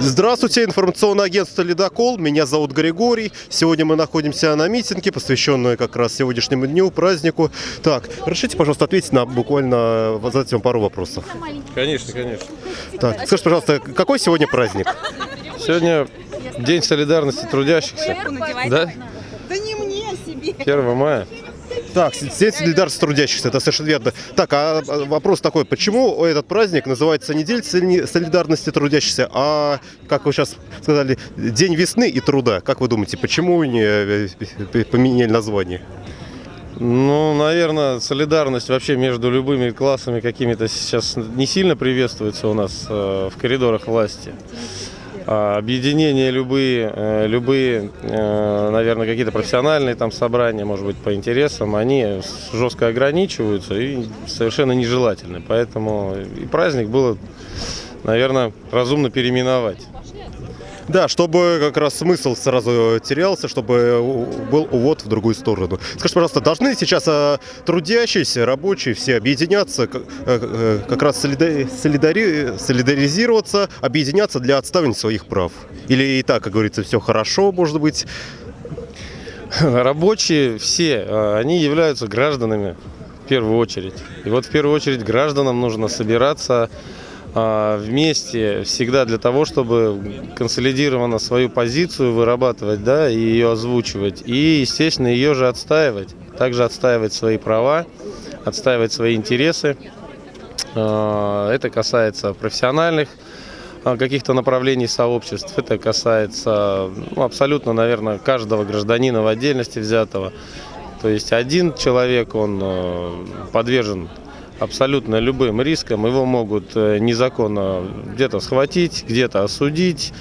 Здравствуйте, информационное агентство «Ледокол». Меня зовут Григорий. Сегодня мы находимся на митинге, посвященной как раз сегодняшнему дню, празднику. Так, разрешите, пожалуйста, ответить на буквально, задать вам пару вопросов. Конечно, конечно. Так, скажите, пожалуйста, какой сегодня праздник? Сегодня День солидарности трудящихся. Да? Да не мне, а себе. 1 мая. Так, День солидарности трудящихся, это совершенно верно. Так, а вопрос такой, почему этот праздник называется не День соли- солидарности трудящихся, а, как вы сейчас сказали, День весны и труда? Как вы думаете, почему не э, поменяли название? Ну, наверное, солидарность вообще между любыми классами какими-то сейчас не сильно приветствуется у нас э, в коридорах власти. А объединения любые, э, любые, э, наверное, какие-то профессиональные там собрания, может быть, по интересам, они жестко ограничиваются и совершенно нежелательны. Поэтому и праздник было, наверное, разумно переименовать. Да, чтобы как раз смысл сразу терялся, чтобы был увод в другую сторону. Скажите, пожалуйста, должны сейчас а, трудящиеся, рабочие все объединяться, как, э, раз солида- солидари- солидаризироваться, объединяться для отставания своих прав? Или и так, как говорится, все хорошо, может быть? Рабочие все, э, они являются гражданами в первую очередь. И вот в первую очередь гражданам нужно собираться вместе всегда для того, чтобы консолидированно свою позицию вырабатывать, да, и ее озвучивать. И, естественно, ее же отстаивать. Также отстаивать свои права, отстаивать свои интересы. А, Это касается профессиональных а, каких-то направлений сообществ. Это касается ну, абсолютно, наверное, каждого гражданина в отдельности взятого. То есть один человек, он подвержен абсолютно любым рискам. Его могут э, незаконно где-то схватить, где-то осудить.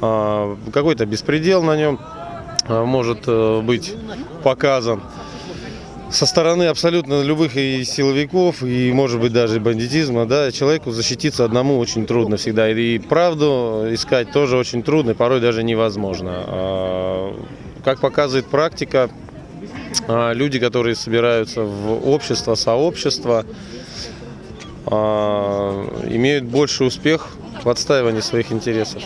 А, Какой-то беспредел на нем а, может э, быть показан со стороны абсолютно любых и силовиков, и, может быть, даже бандитизма, да, человеку защититься одному очень трудно всегда. И правду искать тоже очень трудно, порой даже невозможно. А, Как показывает практика, люди, которые собираются в общество, сообщество, а, имеют больший успех в отстаивании своих интересов.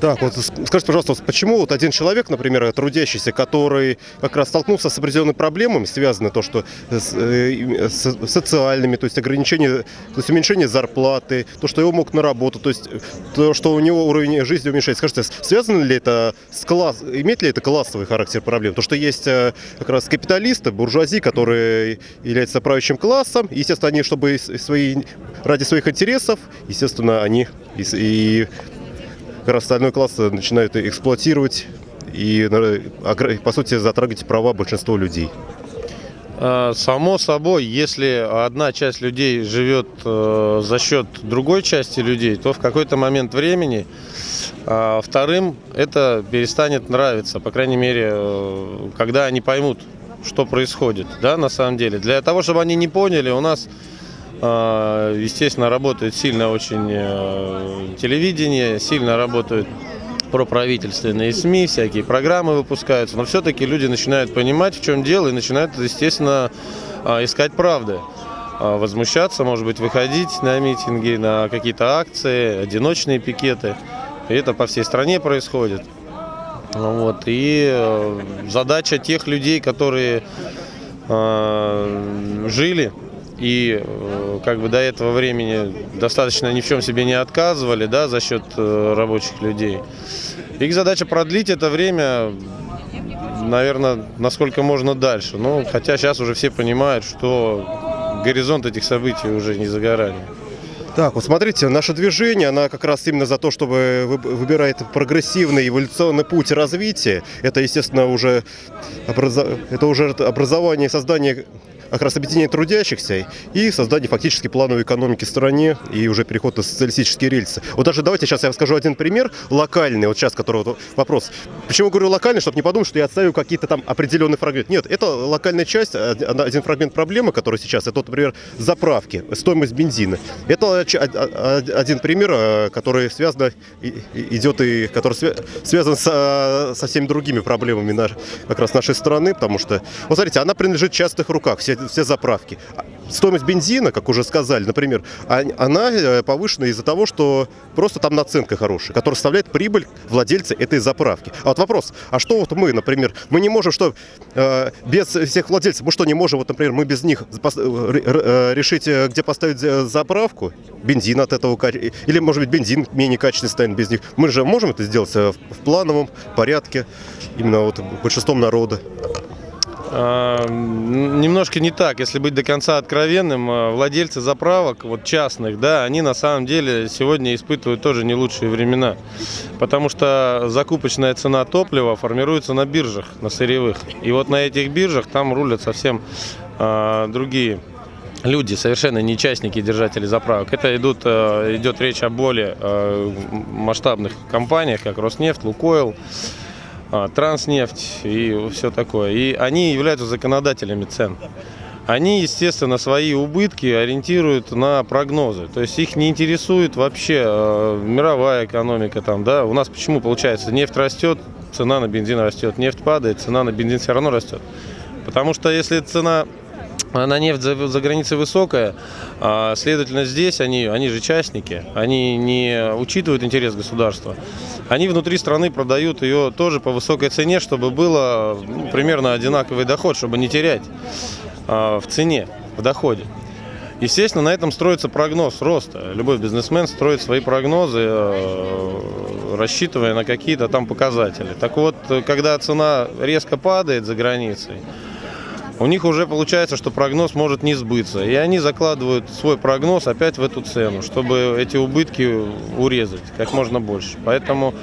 Так, вот с- скажите, пожалуйста, вот почему вот один человек, например, трудящийся, который как раз столкнулся с определенными проблемами, связанные то, что с, э, и- с социальными, то есть ограничение, то есть уменьшение зарплаты, то, что его мог на работу, то есть то, что у него уровень жизни уменьшается. Скажите, с- связано ли это с класс, имеет ли это классовый характер проблем? То, что есть э, как раз капиталисты, буржуазии, которые являются правящим классом, естественно, они, чтобы свои, ради своих интересов, естественно, они и, и как раз остальной класс начинают эксплуатировать и, э, огр- по сути, затрагивать права большинства людей. А, Само собой, если одна часть людей живет э, за счет другой части людей, то в какой-то момент времени а, вторым это перестанет нравиться, по крайней мере, э, когда они поймут, что происходит, да, на самом деле. Для того, чтобы они не поняли, у нас, естественно, работает сильно очень э, телевидение, сильно работают проправительственные СМИ, всякие программы выпускаются, но все-таки люди начинают понимать, в чем дело, и начинают, естественно, а, искать правды. А, Возмущаться, может быть, выходить на митинги, на какие-то акции, одиночные пикеты. И это по всей стране происходит. Вот. И э, задача тех людей, которые жили и э, как бы до этого времени достаточно ни в чем себе не отказывали, да, за счет э, рабочих людей. Их задача продлить это время, наверное, насколько можно дальше. Ну, хотя сейчас уже все понимают, что горизонт этих событий уже не за горами. Так, вот смотрите, наше движение, она как раз именно за то, чтобы вы- выбирает прогрессивный эволюционный путь развития. Это, естественно, уже, образо- это уже образование и создание как раз объединение трудящихся и создание фактически плановой экономики в стране и уже переход на социалистические рельсы. Вот даже давайте сейчас я скажу один пример локальный, вот сейчас, который вот вопрос. Почему говорю локальный, чтобы не подумать, что я отставлю какие-то там определенные фрагменты. Нет, это локальная часть, од- один фрагмент проблемы, который сейчас, это, например, заправки, стоимость бензина. Это один пример, э, который связан, идет и который свя- связан со, со всеми другими проблемами наш- как раз нашей страны, потому что, вот смотрите, она принадлежит частных руках. Все все заправки. А Стоимость бензина, как уже сказали, например, а- она э, повышена из-за того, что просто там наценка хорошая, которая составляет прибыль владельца этой заправки. А вот вопрос, а что вот мы, например, мы не можем, что э, без всех владельцев, мы что не можем, вот, например, мы без них э, решить, где поставить заправку, бензин от этого, или, может быть, бензин менее качественный станет без них. Мы же можем это сделать в плановом порядке, именно вот большинством народа. А, м, Немножко не так, если быть до конца откровенным, а, владельцы заправок, вот частных, да, они на самом деле сегодня испытывают тоже не лучшие времена, потому что закупочная цена топлива формируется на биржах, на сырьевых, и вот на этих биржах там рулят совсем а, другие люди, совершенно не частники держатели заправок. Это идут, э, идет речь о более э, масштабных компаниях, как Роснефть, Лукойл, Транснефть и все такое. И они являются законодателями цен. Они, естественно, свои убытки ориентируют на прогнозы. То есть их не интересует вообще э, мировая экономика. Там, да? У нас почему получается? Нефть растет, цена на бензин растет. Нефть падает, цена на бензин все равно растет. Потому что если цена на нефть за, за границей высокая, а, следовательно, здесь они, они же частники, они не учитывают интерес государства. Они внутри страны продают ее тоже по высокой цене, чтобы было ну, примерно одинаковый доход, чтобы не терять а, в цене, в доходе. Естественно, на этом строится прогноз роста. Любой бизнесмен строит свои прогнозы, э, рассчитывая на какие-то там показатели. Так вот, когда цена резко падает за границей, у них уже получается, что прогноз может не сбыться. И они закладывают свой прогноз опять в эту цену, чтобы эти убытки урезать как можно больше. Поэтому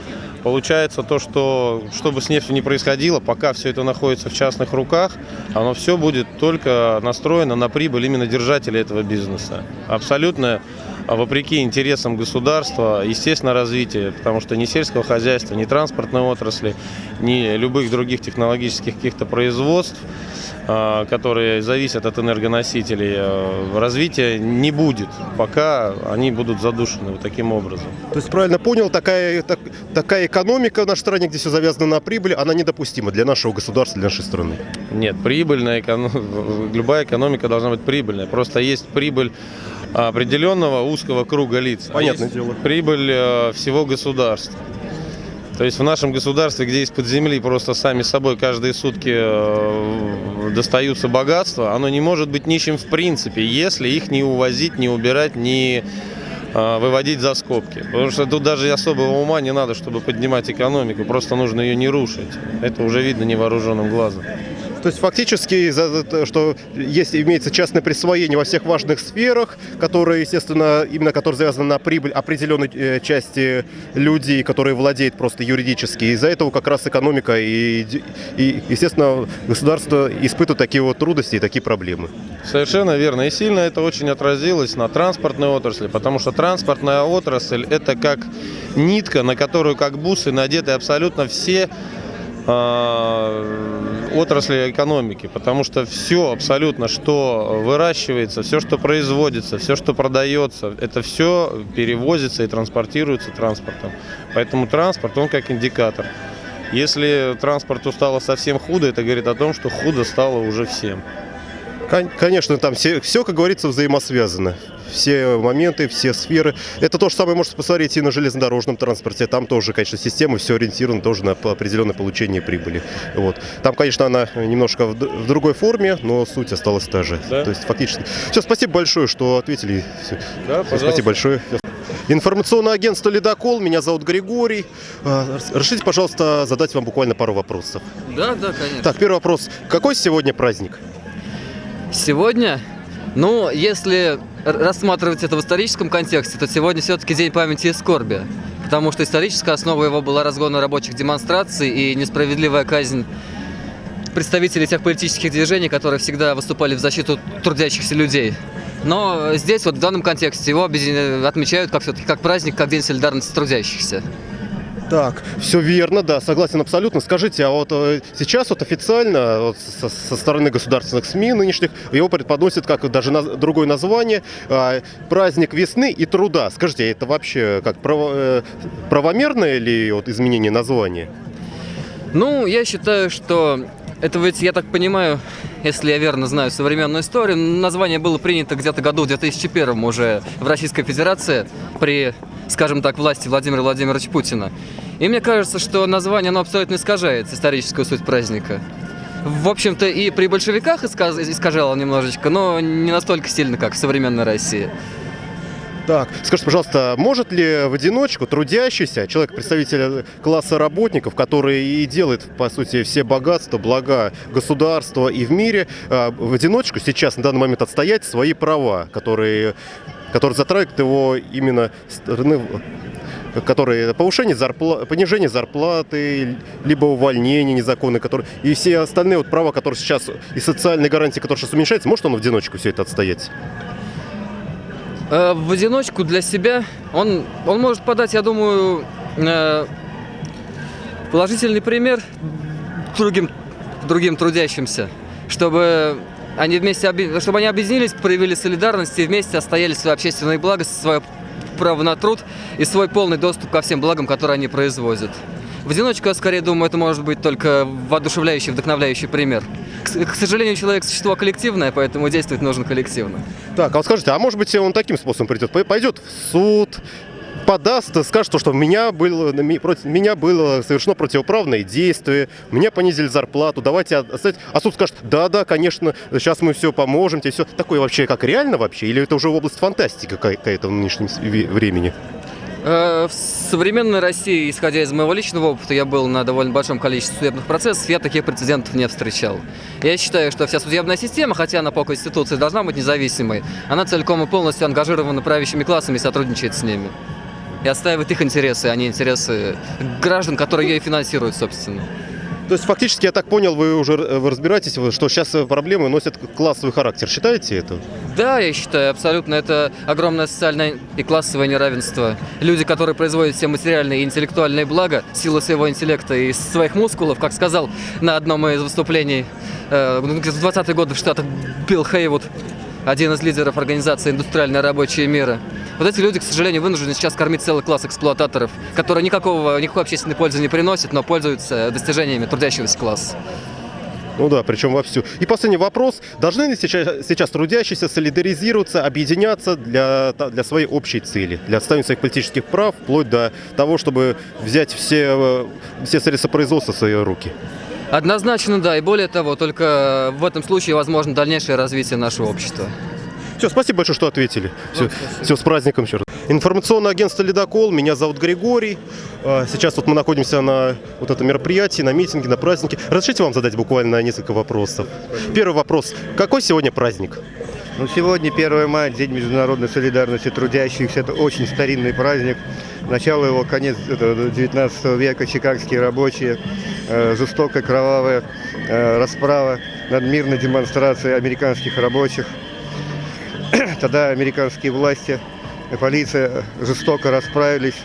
получается то, что что бы с нефтью ни происходило, пока все это находится в частных руках, оно все будет только настроено на прибыль именно держателей этого бизнеса. Абсолютно а вопреки интересам государства, естественно, развитие, потому что ни сельского хозяйства, ни транспортной отрасли, ни любых других технологических каких-то производств, которые зависят от энергоносителей, а, развития не будет, пока они будут задушены вот таким образом. То есть, правильно понял, такая, так- такая экономика в нашей стране, где все завязано на прибыль, она недопустима для нашего государства, для нашей страны. Нет, прибыльная эконом... любая экономика должна быть прибыльная. Просто есть прибыль определенного узкого круга лиц. Понятное дело. Прибыль э, всего государства. То есть в нашем государстве, где из-под земли просто сами собой каждые сутки э, достаются богатства, оно не может быть нищим в принципе, если их не увозить, не убирать, не э, выводить за скобки. Потому что тут даже особого ума не надо, чтобы поднимать экономику, просто нужно ее не рушить. Это уже видно невооруженным глазом. То есть фактически, что есть, имеется частное присвоение во всех важных сферах, которые, естественно, именно которые завязаны на прибыль определенной э, части людей, которые владеют просто юридически. Из-за этого как раз экономика и, и, естественно, государство испытывает такие вот трудности и такие проблемы. Совершенно верно. И сильно это очень отразилось на транспортной отрасли, потому что транспортная отрасль это как нитка, на которую как бусы надеты абсолютно все отрасли экономики, потому что все абсолютно, что выращивается, все, что производится, все, что продается, это все перевозится и транспортируется транспортом. Поэтому транспорт, он как индикатор. Если транспорту стало совсем худо, это говорит о том, что худо стало уже всем. Кон- Конечно, там все, все, как говорится, взаимосвязано. Все моменты, все сферы. Это то же самое можете посмотреть и на железнодорожном транспорте. Там тоже, конечно, система все ориентирована тоже на определенное получение прибыли. Вот. Там, конечно, она немножко в, в другой форме, но суть осталась та же. Да. То есть фактически. Все, спасибо большое, что ответили. Всё. Да, Спасибо большое. Информационное агентство «Ледокол». Меня зовут Григорий. А, Разрешите, пожалуйста, задать вам буквально пару вопросов. Да, да, конечно. Так, первый вопрос. Какой сегодня праздник? Сегодня, ну, если рассматривать это в историческом контексте, то сегодня все-таки День памяти и скорби. Потому что историческая основа его была разгон рабочих демонстраций и несправедливая казнь представителей тех политических движений, которые всегда выступали в защиту трудящихся людей. Но здесь вот в данном контексте его отмечают как как праздник, как День солидарности трудящихся. Так, все верно, да, согласен абсолютно. Скажите, а вот э, сейчас вот официально вот со, со стороны государственных СМИ нынешних его преподносят как даже на- другое название а, праздник весны и труда. Скажите, это вообще как право- э, правомерное ли вот изменение названия? Ну, я считаю, что это ведь, я так понимаю, если я верно знаю современную историю. Название было принято где-то году в 2001 уже в Российской Федерации при, скажем так, власти Владимира Владимировича Путина. И мне кажется, что название оно абсолютно искажает историческую суть праздника. В общем-то, и при большевиках искажало немножечко, но не настолько сильно, как в современной России. Так, скажите, пожалуйста, может ли в одиночку трудящийся человек, представитель класса работников, который и делает, по сути, все богатства, блага государства и в мире, э, в одиночку сейчас, на данный момент, отстоять свои права, которые, которые затрагивают его именно стороны которые повышение зарплаты, понижение зарплаты, либо увольнение незаконное, которые, и все остальные вот права, которые сейчас, и социальные гарантии, которые сейчас уменьшаются, может он в одиночку все это отстоять? Э, В одиночку для себя он, он может подать, я думаю, э, положительный пример другим, другим трудящимся, чтобы они вместе чтобы они объединились, проявили солидарность и вместе отстояли свои общественные блага, свое право на труд и свой полный доступ ко всем благам, которые они производят. В одиночку, я скорее думаю, это может быть только воодушевляющий, вдохновляющий пример. К, сожалению, человек существо коллективное, поэтому действовать нужно коллективно. Так, а вот скажите, а может быть он таким способом придет? Пой- Пойдет в суд, подаст, скажет, что меня было, против меня было совершено противоправное действие, мне понизили зарплату, давайте оставить. А суд скажет, да-да, конечно, сейчас мы все поможем, тебе все. Такое вообще как реально вообще? Или это уже область фантастики какая-то в нынешнем времени? Э, В современной России, исходя из моего личного опыта, я был на довольно большом количестве судебных процессов, я таких прецедентов не встречал. Я считаю, что вся судебная система, хотя она по Конституции должна быть независимой, она целиком и полностью ангажирована правящими классами и сотрудничает с ними. И отстаивает их интересы, а не интересы граждан, которые ее и финансируют, собственно. То есть фактически, я так понял, вы уже э, вы разбираетесь, что сейчас проблемы носят классовый характер. Считаете это? Да, я считаю, абсолютно. Это огромное социальное и классовое неравенство. Люди, которые производят все материальные и интеллектуальные блага, силы своего интеллекта и своих мускулов, как сказал на одном из выступлений э, ну, в 20-е годы в Штатах Билл Хейвуд, один из лидеров организации «Индустриальные рабочие мира». Вот эти люди, к сожалению, вынуждены сейчас кормить целый класс эксплуататоров, которые никакого, никакой общественной пользы не приносят, но пользуются достижениями трудящегося класса. Ну да, причем вовсю. И последний вопрос. Должны ли сейчас, сейчас трудящиеся солидаризироваться, объединяться для, для своей общей цели, для отстаивания своих политических прав, вплоть до того, чтобы взять все, все средства производства в свои руки? Однозначно, да. И более того, только в этом случае возможно дальнейшее развитие нашего общества. Все, спасибо большое, что ответили. Все, все с праздником еще раз. Информационное агентство «Ледокол». Меня зовут Григорий. А, Сейчас вот мы находимся на вот этом мероприятии, на митинге, на празднике. Разрешите вам задать буквально несколько вопросов. Первый вопрос. Какой сегодня праздник? Ну, сегодня 1 мая, День международной солидарности трудящихся. Это очень старинный праздник. Начало его конец это 19 века, чикагские рабочие, э, жестокая кровавая э, расправа над мирной демонстрацией американских рабочих. Тогда американские власти, э, полиция жестоко расправились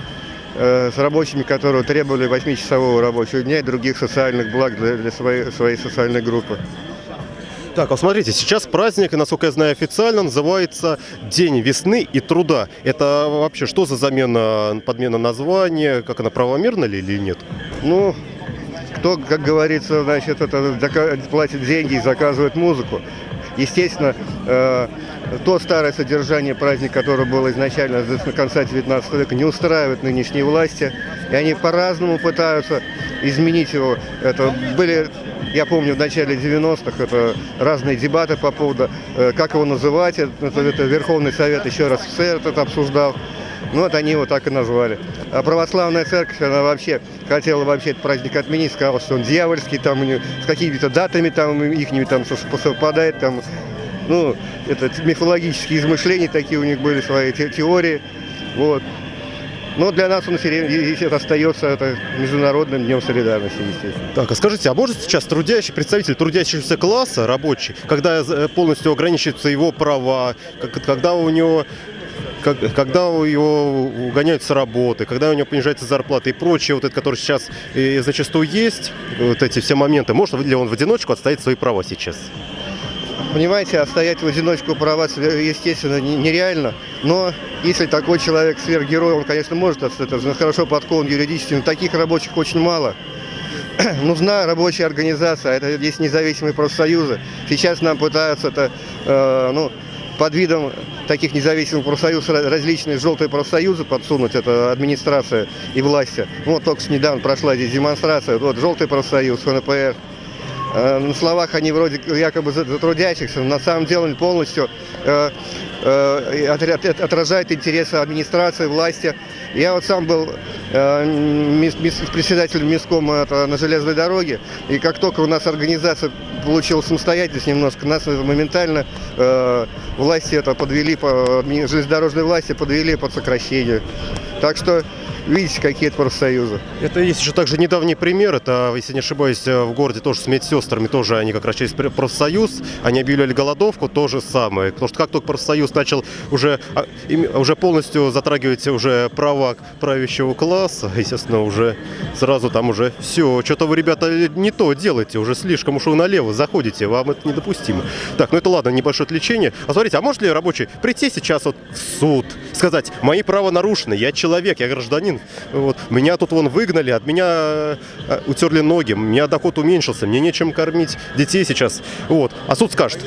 э, с рабочими, которые требовали 8-часового рабочего дня и других социальных благ для, для своей, своей социальной группы. Так, вот смотрите, сейчас праздник, и, насколько я знаю официально, называется День весны и труда. Это вообще что за замена, подмена названия? Как она правомерна ли или нет? Ну, кто, как говорится, значит, это платит деньги и заказывает музыку. Естественно, э, то старое содержание праздника, которое было изначально с конца 19 века, не устраивает нынешние власти. И они по-разному пытаются изменить его. Это были, я помню, в начале 90-х это разные дебаты по поводу, э, как его называть. Это, это Верховный Совет еще раз СССР это обсуждал. Ну вот они его так и назвали. А православная церковь, она вообще хотела вообще этот праздник отменить, сказала, что он дьявольский, там у нее с какими-то датами там ихними там совпадает, там, ну, это мифологические измышления такие у них были, свои те- теории, вот. Но для нас он это остается это международным днем солидарности, естественно. Так, а скажите, а может сейчас трудящий, представитель трудящегося класса, рабочий, когда э, полностью ограничиваются его права, когда у него когда у его угоняют с работы, когда у него понижается зарплата и прочее, вот это, которое сейчас э, зачастую есть, вот эти все моменты, может ли он в одиночку отстоять свои права сейчас? Понимаете, а стоять в одиночку права, естественно, не- нереально. Но если такой человек сверхгерой, он, конечно, может это хорошо подкован юридически, но таких рабочих очень мало. нужна рабочая организация, это есть независимые профсоюзы. Сейчас нам пытаются это, э, ну, под видом таких независимых профсоюзов различные желтые профсоюзы подсунуть, это администрация и власти. Вот только недавно прошла здесь демонстрация, вот желтый профсоюз, ФНПР. Э, На словах они вроде якобы за трудящихся, на самом деле полностью э, отра- от- отражают интересы администрации, власти. Я вот сам был э, председателем Минскома это, на железной дороге, и как только у нас организация получила самостоятельность немножко, нас моментально э, власти это подвели, по, железнодорожные власти подвели под сокращение. Так что видите, какие это профсоюзы. Это есть еще также недавний пример. Это, если не ошибаюсь, в городе тоже с медсестрами, тоже они как раз через пр- профсоюз, они объявляли голодовку, то же самое. Потому что как только профсоюз начал уже, а, уже полностью затрагивать уже права правящего класса, естественно, уже сразу там уже все, что-то вы, ребята, не то делаете, уже слишком уж вы налево заходите, вам это недопустимо. Так, ну это ладно, небольшое отвлечение. А смотрите, а может ли рабочий прийти сейчас вот в суд, сказать, мои права нарушены, я человек, я гражданин, вот, меня тут вон выгнали, от меня э, утерли ноги, у меня доход уменьшился, мне нечем кормить детей сейчас, вот. А суд скажет,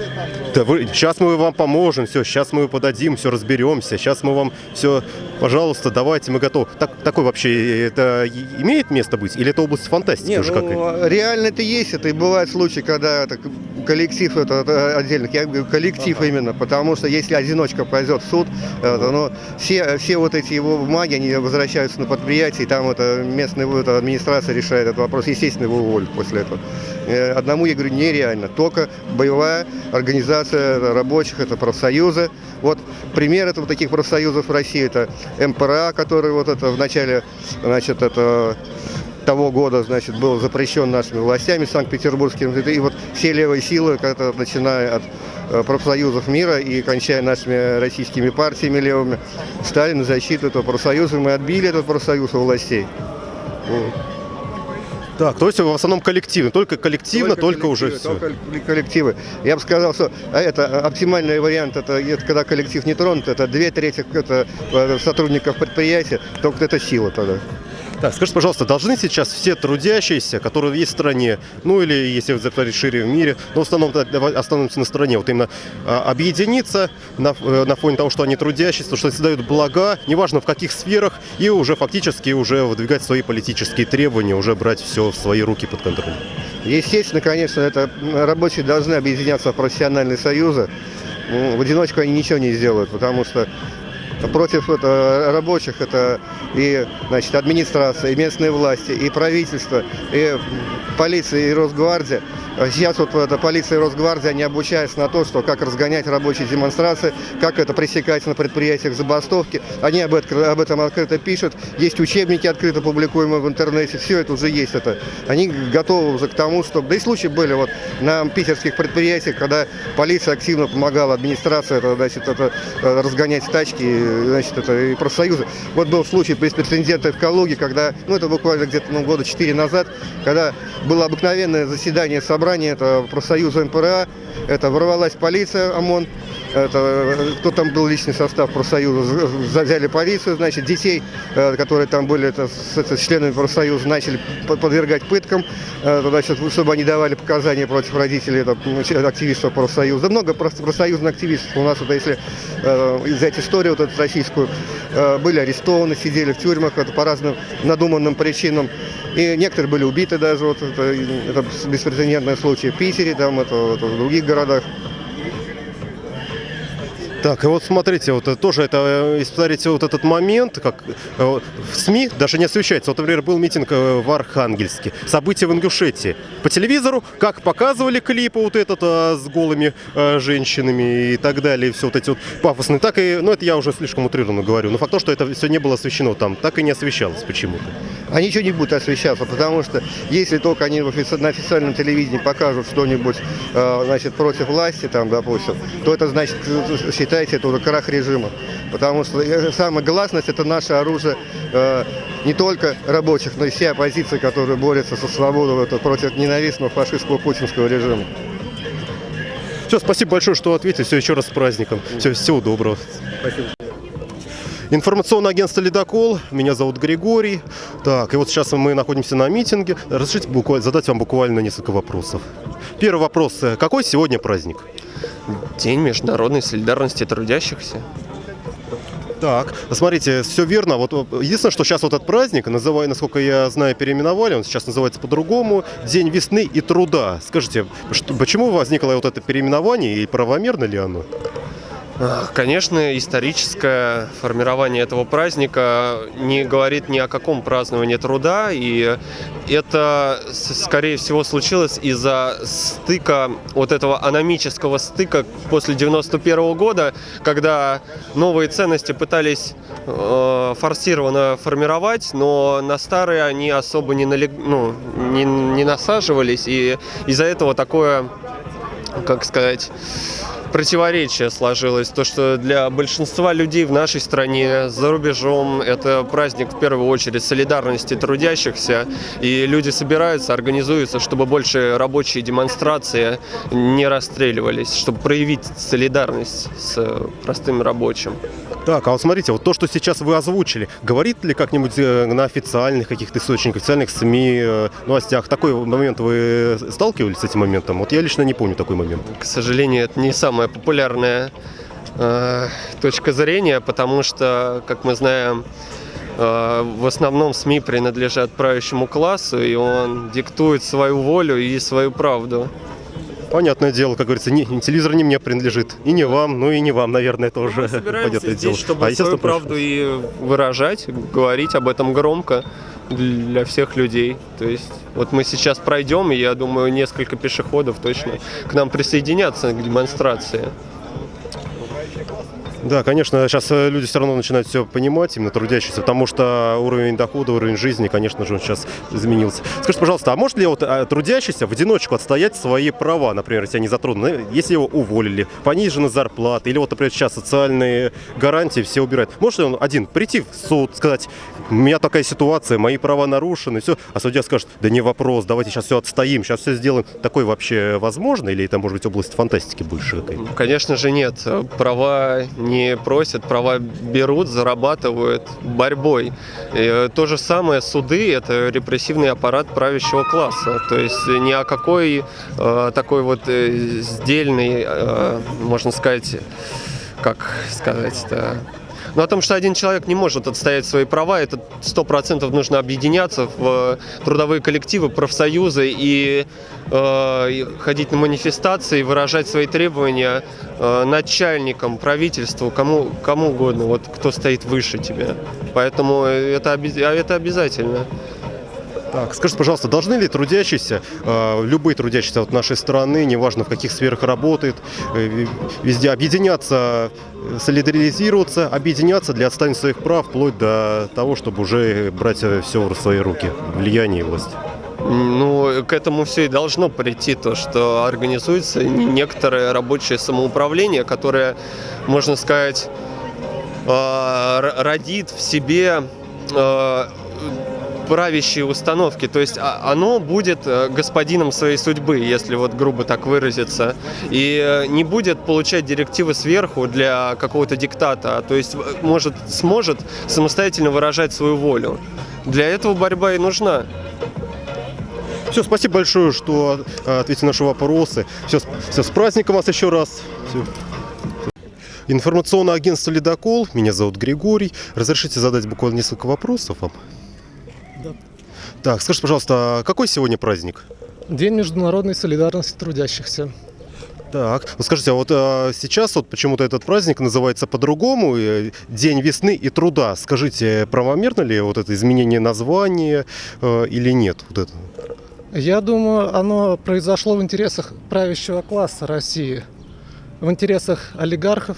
да вы, сейчас мы вам поможем, все, сейчас мы подадим, все разберемся, сейчас мы вам все, пожалуйста, давайте, мы готовы. Так, такой вообще, это имеет место быть? Или это область фантастики Не, уже ну, какая-то? реально это есть, это и бывают случаи, когда это коллектив это, это отдельно, я говорю коллектив именно, потому что если одиночка пойдет в суд, это, ну, все, все вот эти его бумаги, они возвращаются на предприятие, и там это местная эта администрация решает этот вопрос, естественно, его уволят после этого. Э, Одному, я говорю, нереально, только боевая организация рабочих, это профсоюзы. Вот пример этого таких профсоюзов в России, это МПРА, который вот это в начале, значит, это того года, значит, был запрещен нашими властями санкт-петербургским. И вот все левые силы, начиная от э, профсоюзов мира и кончая нашими российскими партиями левыми, стали на защиту этого профсоюза. Мы отбили этот профсоюз у властей. Вот. Так, то есть в основном коллективно, только коллективно, только, уже коллективы, все. только коллективы. Я бы сказал, что а, это а, оптимальный вариант, это, это когда коллектив не тронут, это две трети это, э, сотрудников предприятия, только это сила тогда. Так, скажите, пожалуйста, должны сейчас все трудящиеся, которые есть в стране, ну или если заговорить шире в мире, но в основном остановимся на стране, вот именно а, объединиться на, э, на фоне того, что они трудящиеся, что создают блага, неважно в каких сферах, и уже фактически уже выдвигать свои политические требования, уже брать все в свои руки под контроль. Естественно, конечно, это рабочие должны объединяться в профессиональные союзы. В одиночку они ничего не сделают, потому что против это, рабочих это и значит, администрация, и местные власти, и правительство, и полиция, и Росгвардия. А Сейчас вот это, полиция и Росгвардия, они обучаются на то, что как разгонять рабочие демонстрации, как это пресекать на предприятиях забастовки. Они об, этом- об этом открыто пишут. Есть учебники открыто публикуемые в интернете. Все это уже есть. Это. Они готовы уже к тому, чтобы... Да и случаи были вот на питерских предприятиях, когда полиция активно помогала администрации это, значит, это, э, разгонять тачки значит, это, и профсоюзы. Вот был случай беспрецедентный в Калуге, когда, ну это буквально где-то ну, года 4 назад, когда было обыкновенное заседание собрания это профсоюза МПРА, это ворвалась полиция ОМОН, это, кто там был личный состав профсоюза, взяли полицию, значит, детей, э, которые там были это, с, это, с членами профсоюза, начали по- подвергать пыткам, э, значит, чтобы они давали показания против родителей это, ну, активистов профсоюза. Да много проф- профсоюзных активистов у нас, вот, если э, взять историю вот эту российскую, были арестованы, сидели в тюрьмах это, по разным надуманным причинам. И некоторые были убиты даже, вот это, это беспрецедентный случай в Питере, там, это, вот, в других городах. Так, и вот смотрите, вот тоже это, э, если вот этот момент, как э, в СМИ даже не освещается. Вот, например, был митинг э, в Архангельске, события в Ингушетии. По телевизору, как показывали клипы вот этот э, с голыми э, женщинами и так далее, все вот эти вот пафосные, так и, ну это я уже слишком утрированно говорю, но факт то, что это все не было освещено там, так и не освещалось почему-то. А ничего не будет освещаться, потому что если только они на официальном телевидении покажут что-нибудь э, значит, против власти, там, допустим, то это значит, э, считайте, это уже крах режима. Потому что э, самая гласность – это наше оружие э, не только рабочих, но и все оппозиции, которые борются со свободой это, против ненавистного фашистского путинского режима. Все, спасибо большое, что ответили. Все, еще раз с праздником. Все, всего доброго. Информационное агентство «Ледокол». Меня зовут Григорий. Так, и вот сейчас мы находимся на митинге. Разрешите буквально, задать вам буквально несколько вопросов. Первый вопрос. Какой сегодня праздник? День международной солидарности трудящихся. Так, смотрите, все верно. Вот э, единственное, что сейчас вот этот праздник, называя, насколько я знаю, переименовали, он сейчас называется по-другому, День весны и труда. Скажите, что- почему возникло вот это переименование и правомерно ли оно? Ах, Конечно, историческое формирование этого праздника не говорит ни о каком праздновании труда, и это, скорее всего, случилось из-за стыка, вот этого аномического стыка после 91 года, когда новые ценности пытались э, форсированно формировать, но на старые они особо не, налег- ну, не, не насаживались, и из-за этого такое, как сказать, противоречие сложилось. То, что для большинства людей в нашей стране, за рубежом, это праздник в первую очередь солидарности трудящихся. И люди собираются, организуются, чтобы больше рабочие демонстрации не расстреливались, чтобы проявить солидарность с простым рабочим. Так, а вот смотрите, вот то, что сейчас вы озвучили, говорит ли как-нибудь э, на официальных каких-то источниках, официальных СМИ, э, новостях, такой момент вы сталкивались с этим моментом? Вот я лично не помню такой момент. К сожалению, это не самая популярная э, точка зрения, потому что, как мы знаем, э, в основном СМИ принадлежат правящему классу, и он диктует свою волю и свою правду. Понятное дело, как говорится, не, телевизор не мне принадлежит, и не вам, ну и не вам, наверное, тоже. Мы собираемся здесь, дело. чтобы А, свою правду и выражать, говорить об этом громко для всех людей. То есть вот мы сейчас пройдем, и я думаю, несколько пешеходов точно к нам присоединятся к демонстрации. Да, конечно, сейчас э, люди все равно начинают все понимать, именно трудящиеся, потому что уровень дохода, уровень жизни, конечно же, он сейчас изменился. Скажите, пожалуйста, а может ли вот а, трудящийся в одиночку отстоять свои права, например, если они затронуты, Ну, если его уволили, понижены зарплаты, или вот, например, сейчас социальные гарантии все убирают. Может ли он один прийти в суд, сказать, у меня такая ситуация, мои права нарушены, все, а судья скажет, да не вопрос, давайте сейчас все отстоим, сейчас все сделаем. Такое вообще возможно, или это может быть область фантастики больше? Конечно же нет. Права не просят, права берут, зарабатывают борьбой. И то же самое суды – это репрессивный аппарат правящего класса. То есть ни о какой э, такой вот э, сдельной, э, можно сказать, как сказать-то, но о том, что один человек не может отстоять свои права, это сто процентов нужно объединяться в трудовые коллективы, профсоюзы и, э, ходить на манифестации, выражать свои требования э, начальникам, правительству, кому, кому угодно, вот кто стоит выше тебя. Поэтому это, а это обязательно. Так, скажите, пожалуйста, должны ли трудящиеся, э, любые трудящиеся от нашей страны, неважно в каких сферах работают, э, везде объединяться, э, солидаризироваться, объединяться для отстаивания своих прав, вплоть до того, чтобы уже брать все в свои руки, влияние и власть? Ну, к этому все и должно прийти, то, что организуется некоторое рабочее самоуправление, которое, можно сказать, родит в себе правящие установки. То есть а- оно будет э, господином своей судьбы, если вот грубо так выразиться, и э, не будет получать директивы сверху для какого-то диктата, а то есть может, сможет самостоятельно выражать свою волю. Для этого борьба и нужна. Все, спасибо большое, что э, ответили на наши вопросы. Все, все, с праздником вас еще раз. Всё. Информационное агентство «Ледокол». Меня зовут Григорий. Разрешите задать буквально несколько вопросов вам? Да. Так, скажите, пожалуйста, а какой сегодня праздник? День международной солидарности трудящихся. Так, ну скажите, а вот а, сейчас вот почему-то этот праздник называется по-другому, э, День весны и труда. Скажите, правомерно ли вот это изменение названия э, или нет? Вот это? Я думаю, оно произошло в интересах правящего класса России, в интересах олигархов,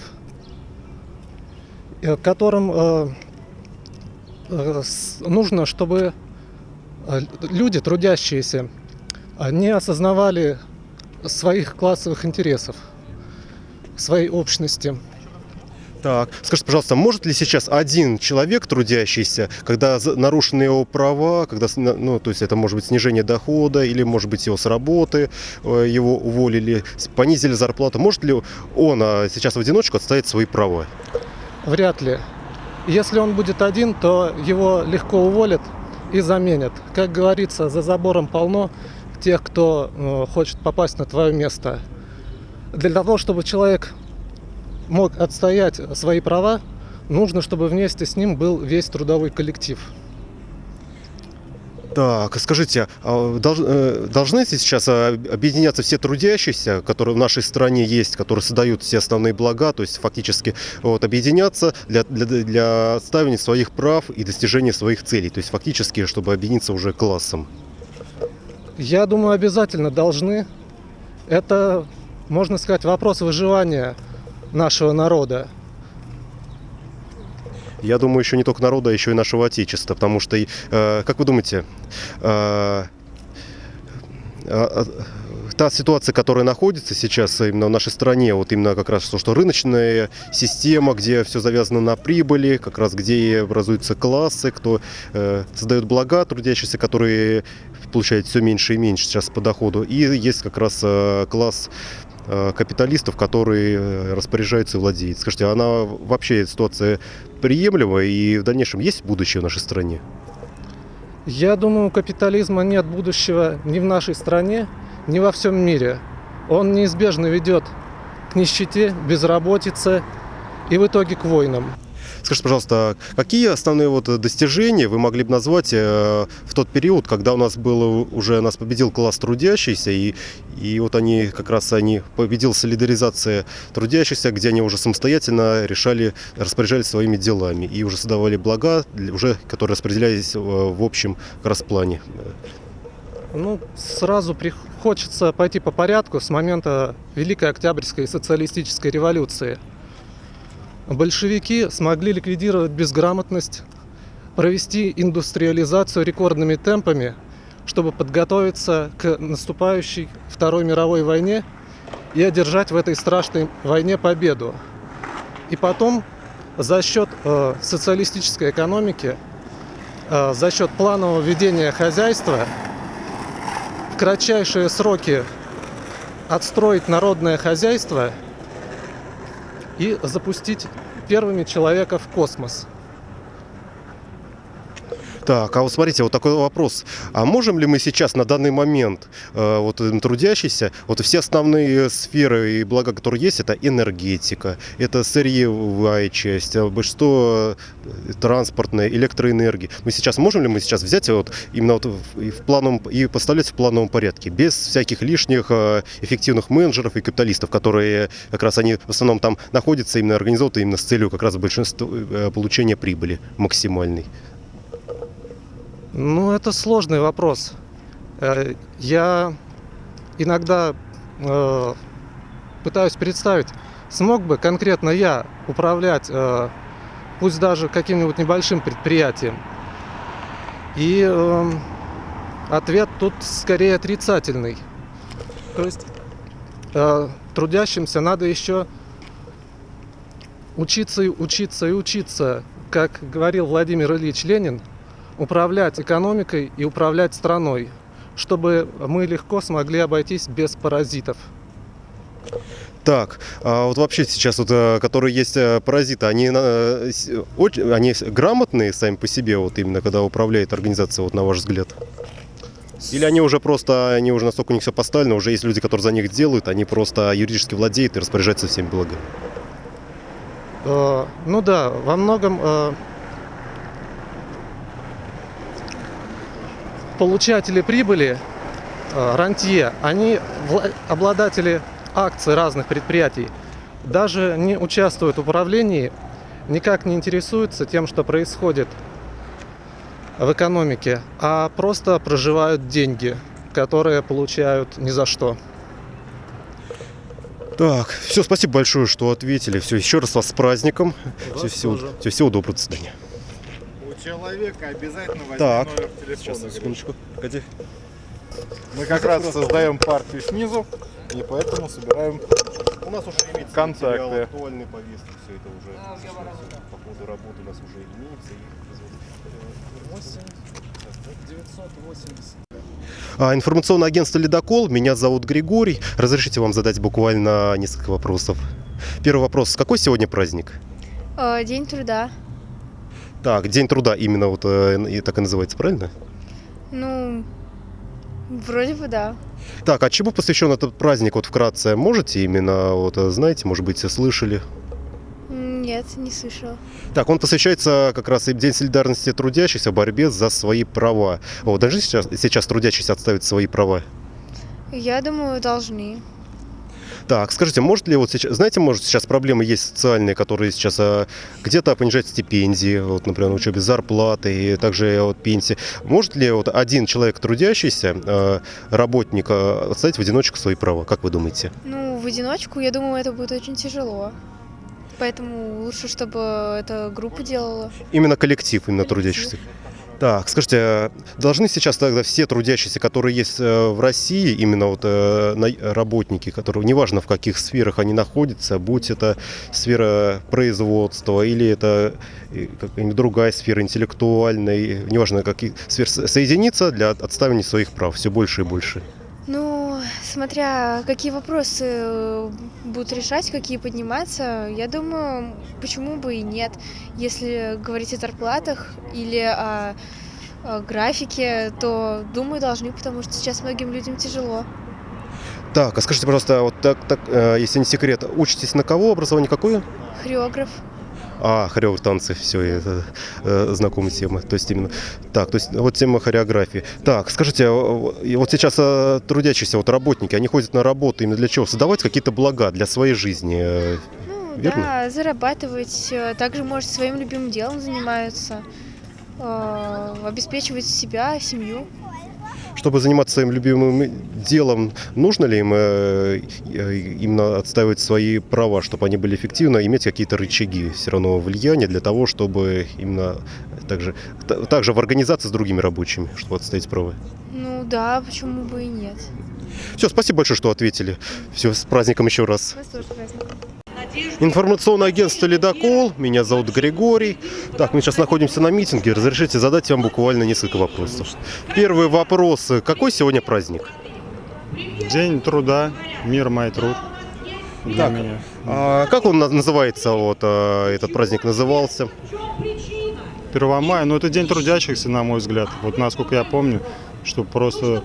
э, которым э, нужно, чтобы э, люди, трудящиеся, э, не осознавали своих классовых интересов, своей общности. Так, скажите, пожалуйста, может ли сейчас один человек трудящийся, когда нарушены его права, когда, ну, то есть это может быть снижение дохода, или может быть его с работы, э, его уволили, понизили зарплату, может ли он а, сейчас в одиночку отстоять свои права? Вряд ли. Если он будет один, то его легко уволят и заменят. Как говорится, за забором полно тех, кто э, хочет попасть на твое место. Для того, чтобы человек мог отстоять свои права, нужно, чтобы вместе с ним был весь трудовой коллектив. Так, скажите, а э, должны сейчас а, объединяться все трудящиеся, которые в нашей стране есть, которые создают все основные блага, то есть фактически вот, объединяться для, для, для отстаивания своих прав и достижения своих целей, то есть фактически, чтобы объединиться уже классом? Я думаю, обязательно должны. Это, можно сказать, вопрос выживания нашего народа. Я думаю, еще не только народа, а еще и нашего Отечества, потому что, э, как вы думаете, э, э, та ситуация, которая находится сейчас именно в нашей стране, вот именно как раз то, что рыночная система, где все завязано на прибыли, как раз где образуются классы, кто э, создает блага трудящиеся, которые получают все меньше и меньше сейчас по доходу, и есть как раз э, класс капиталистов, которые э, распоряжаются и владеют. Скажите, она вообще ситуация приемлема и в дальнейшем есть будущее в нашей стране? Я думаю, у капитализма нет будущего ни в нашей стране, ни во всем мире. Он неизбежно ведет к нищете, безработице и в итоге к войнам. Скажите, пожалуйста, какие основные вот достижения вы могли бы назвать э, в тот период, когда у нас был уже нас победил класс трудящийся, и, и вот они как раз они победил солидаризация трудящихся, где они уже самостоятельно решали, распоряжались своими делами и уже создавали блага, уже которые распределялись э, в общем как раз плане. Ну, сразу при- хочется пойти по порядку с момента Великой Октябрьской социалистической революции. Большевики смогли ликвидировать безграмотность, провести индустриализацию рекордными темпами, чтобы подготовиться к наступающей Второй мировой войне и одержать в этой страшной войне победу. И потом за счет э, социалистической экономики, э, за счет планового ведения хозяйства в кратчайшие сроки отстроить народное хозяйство и запустить первыми человека в космос. Так, а вот смотрите, вот такой вопрос. А можем ли мы сейчас на данный момент, э, вот трудящиеся, вот все основные сферы и блага, которые есть, это энергетика, это сырьевая часть, а большинство э, транспортная, электроэнергии. Мы сейчас можем ли мы сейчас взять вот именно вот в, плановом и поставлять в плановом порядке, без всяких лишних э, эффективных менеджеров и капиталистов, которые как раз они в основном там находятся именно организованы именно с целью как раз большинства получения прибыли максимальной. Ну, это сложный вопрос. Э, Я иногда э, пытаюсь представить, смог бы конкретно я управлять, э, пусть даже каким-нибудь небольшим предприятием. И э, ответ тут скорее отрицательный. То есть э, трудящимся надо еще учиться и учиться и учиться, как говорил Владимир Ильич Ленин, управлять экономикой и управлять страной, чтобы мы легко смогли обойтись без паразитов. Так, а вот вообще сейчас вот, э, которые есть э, паразиты, они, очень- они грамотные сами по себе, вот именно когда управляет организация, вот на ваш взгляд? Или они уже просто, они уже настолько у них все поставлено, уже есть люди, которые за них делают, они просто юридически владеют и распоряжаются всеми благами. Э, Ну да, во многом получатели прибыли, э, рантье, они обладатели акций разных предприятий, даже не участвуют в управлении, никак не интересуются тем, что происходит в экономике, а просто проживают деньги, которые получают ни за что. Так, все, спасибо большое, что ответили. Все, еще раз вас с праздником. Все, всего, всего, всего доброго, до свидания. Человека обязательно возьми Так. номер телефона. Сейчас, секундочку. Погоди. Мы как раз создаем партию снизу, и поэтому собираем У нас уже имеется Контакты. материал актуальный повестки, все это уже по ходу работы у нас уже имеется. А, информационное агентство «Ледокол». Меня зовут Григорий. Разрешите вам задать буквально несколько вопросов. Первый вопрос. Какой сегодня праздник? Э, День труда. Так, День труда именно вот э, и так и называется, правильно? Ну, вроде бы да. Так, а чему посвящен этот праздник, вот вкратце, можете именно, вот, э, знаете, может быть, слышали? Нет, не слышала. Так, он посвящается как раз и День солидарности трудящихся в борьбе за свои права. Вот, даже сейчас, сейчас трудящиеся отставить свои права. Я думаю, должны. Так, скажите, может ли вот сейчас, знаете, может сейчас проблемы есть социальные, которые сейчас а, где-то понижают стипендии, вот, например, на учебе зарплаты и также вот пенсии. Может ли вот один человек трудящийся, а, работник, а, отставить в одиночку свои права, как вы думаете? Ну, в одиночку, я думаю, это будет очень тяжело. Поэтому лучше, чтобы эта группа делала. Именно коллектив, именно трудящихся. Так, скажите, а должны сейчас тогда все трудящиеся, которые есть э, в России, именно вот э, работники, которые, неважно в каких сферах они находятся, будь это сфера производства или это э, другая сфера интеллектуальная, неважно каких сфер, со- соединиться для отставания своих прав все больше и больше. Ну, смотря какие вопросы э, будут решать, какие подниматься, я думаю, почему бы и нет. Если говорить о зарплатах или о, о графике, то, думаю, должны, потому что сейчас многим людям тяжело. Так, а скажите, пожалуйста, вот так, так, э, если не секрет, учитесь на кого образование какое? Хореограф. А, хореограф танцы, все, это э, знакомая тема. То есть именно так, то есть вот тема хореографии. Так, скажите, а, вот сейчас э, трудящиеся вот работники, они ходят на работу именно для чего? Создавать какие-то блага для своей жизни. э, Ну, Верно? да, зарабатывать. э, Также, может, своим любимым делом занимаются. э, Обеспечивать себя, семью. Чтобы заниматься своим любимым делом, нужно ли им э, э, именно отстаивать свои права, чтобы они были эффективны, иметь какие-то рычаги все равно влияния для того, чтобы именно также, та- также в организации с другими рабочими, чтобы отстоять права? Ну да, почему бы и нет. Все, спасибо большое, что ответили. Все, с праздником еще раз. Вас тоже праздник. Информационное агентство «Ледокол». Меня зовут Григорий. Так, мы сейчас находимся на митинге. Разрешите задать вам буквально несколько вопросов. Первый вопрос. Какой сегодня праздник? День труда, мир мой труд. Для Так. меня. А как он на- называется, вот а, этот праздник назывался? 1 мая, ну это день трудящихся, на мой взгляд. Вот насколько я помню, что просто...